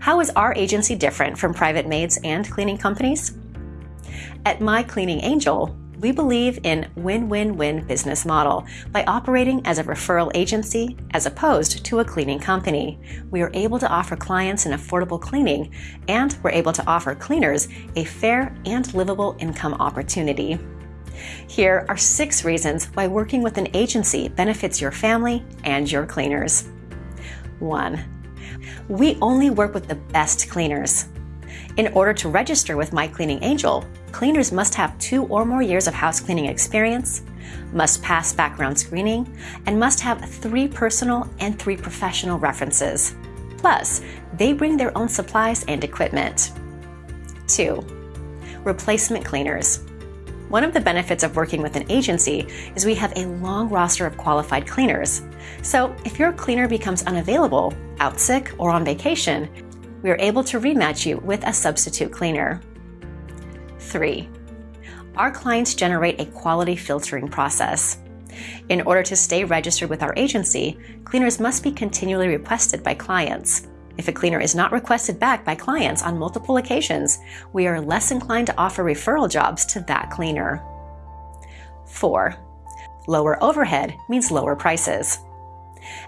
How is our agency different from private maids and cleaning companies? At My Cleaning Angel, we believe in win-win-win business model by operating as a referral agency as opposed to a cleaning company. We are able to offer clients an affordable cleaning and we're able to offer cleaners a fair and livable income opportunity. Here are six reasons why working with an agency benefits your family and your cleaners. 1. We only work with the best cleaners. In order to register with My Cleaning Angel, cleaners must have two or more years of house cleaning experience, must pass background screening, and must have three personal and three professional references. Plus, they bring their own supplies and equipment. 2. Replacement cleaners. One of the benefits of working with an agency is we have a long roster of qualified cleaners. So if your cleaner becomes unavailable, out sick, or on vacation, we are able to rematch you with a substitute cleaner. 3. Our clients generate a quality filtering process. In order to stay registered with our agency, cleaners must be continually requested by clients. If a cleaner is not requested back by clients on multiple occasions, we are less inclined to offer referral jobs to that cleaner. 4. Lower overhead means lower prices.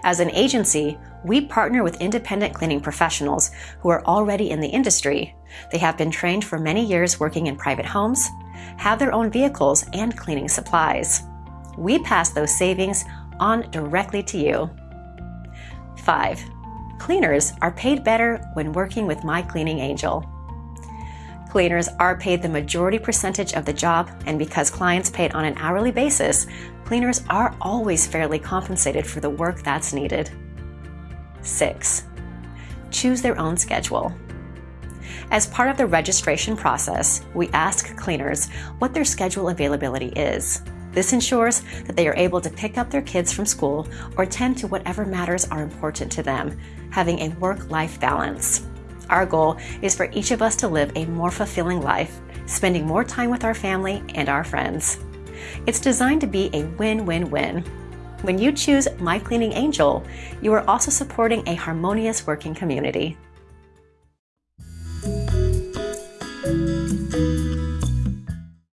As an agency, we partner with independent cleaning professionals who are already in the industry. They have been trained for many years working in private homes, have their own vehicles and cleaning supplies. We pass those savings on directly to you. 5. Cleaners are paid better when working with My Cleaning Angel. Cleaners are paid the majority percentage of the job, and because clients paid on an hourly basis, cleaners are always fairly compensated for the work that's needed. 6. Choose their own schedule. As part of the registration process, we ask cleaners what their schedule availability is. This ensures that they are able to pick up their kids from school or attend to whatever matters are important to them, having a work-life balance. Our goal is for each of us to live a more fulfilling life, spending more time with our family and our friends. It's designed to be a win-win-win. When you choose My Cleaning Angel, you are also supporting a harmonious working community.